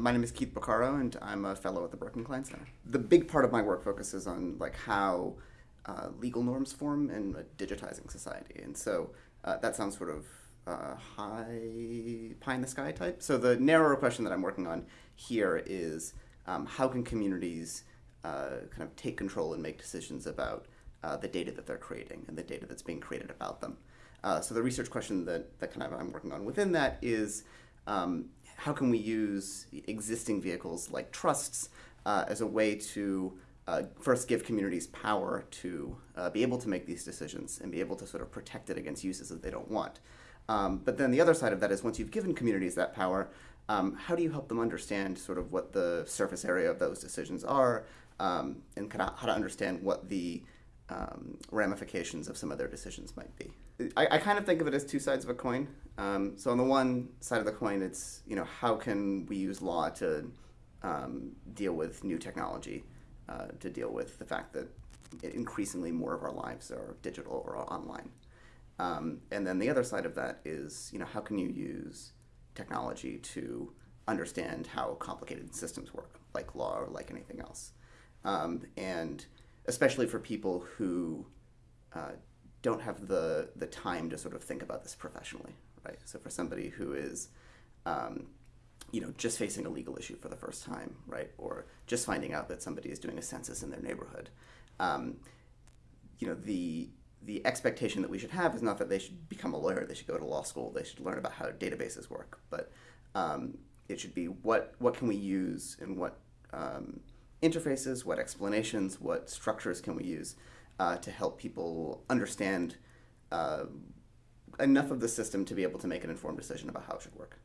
My name is Keith Porcaro, and I'm a fellow at the Berkman Klein Center. The big part of my work focuses on like how uh, legal norms form in a digitizing society, and so uh, that sounds sort of uh, high pie in the sky type. So the narrower question that I'm working on here is um, how can communities uh, kind of take control and make decisions about uh, the data that they're creating and the data that's being created about them. Uh, so the research question that, that kind of I'm working on within that is um, how can we use existing vehicles like trusts uh, as a way to uh, first give communities power to uh, be able to make these decisions and be able to sort of protect it against uses that they don't want. Um, but then the other side of that is once you've given communities that power, um, how do you help them understand sort of what the surface area of those decisions are um, and kind of how to understand what the um, ramifications of some of their decisions might be. I, I, kind of think of it as two sides of a coin. Um, so on the one side of the coin, it's you know how can we use law to um, deal with new technology, uh, to deal with the fact that increasingly more of our lives are digital or online. Um, and then the other side of that is you know how can you use technology to understand how complicated systems work, like law or like anything else. Um, and especially for people who uh, don't have the the time to sort of think about this professionally, right? So for somebody who is, um, you know, just facing a legal issue for the first time, right, or just finding out that somebody is doing a census in their neighborhood, um, you know, the the expectation that we should have is not that they should become a lawyer, they should go to law school, they should learn about how databases work, but um, it should be what what can we use and what um, interfaces, what explanations, what structures can we use uh, to help people understand uh, enough of the system to be able to make an informed decision about how it should work.